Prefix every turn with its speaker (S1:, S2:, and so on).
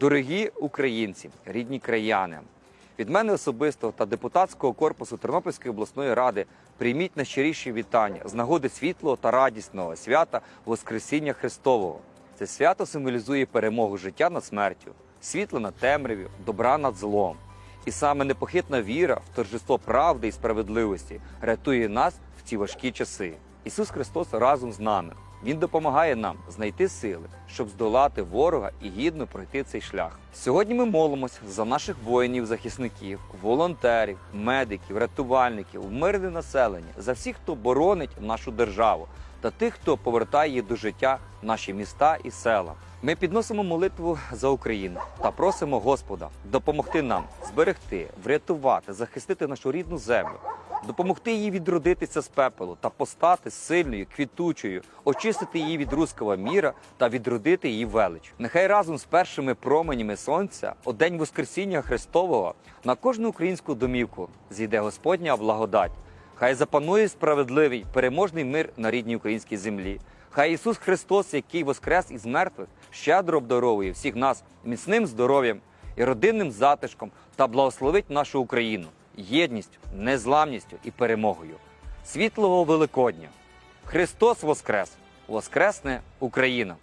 S1: Дорогі українці, рідні краяни, від мене особисто та депутатського корпусу Тернопільської обласної ради прийміть найщиріші вітання з нагоди світлого та радісного свята Воскресіння Христового. Це свято символізує перемогу життя над смертю, світло над темряв'ю, добра над злом. І саме непохитна віра в торжество правди і справедливості рятує нас в ці важкі часи. Ісус Христос разом з нами. Він допомагає нам знайти сили, щоб здолати ворога і гідно пройти цей шлях. Сьогодні ми молимось за наших воїнів, захисників, волонтерів, медиків, рятувальників, мирне населення, за всіх, хто боронить нашу державу, та тих, хто повертає її до життя наші міста і села. Ми підносимо молитву за Україну та просимо Господа допомогти нам зберегти, врятувати, захистити нашу рідну землю, допомогти їй відродитися з пепелу та постати сильною, квітучою, очистити її від руського міра та відродити її велич. Нехай разом з першими променями сонця, у день Воскресіння Христового, на кожну українську домівку зійде Господня благодать. Хай запанує справедливий переможний мир на рідній українській землі. Хай Ісус Христос, який воскрес із мертвих, щедро обдаровує всіх нас міцним здоров'ям і родинним затишком та благословить нашу Україну єдністю, незламністю і перемогою. Світлого Великодня! Христос Воскрес! Воскресне Україна!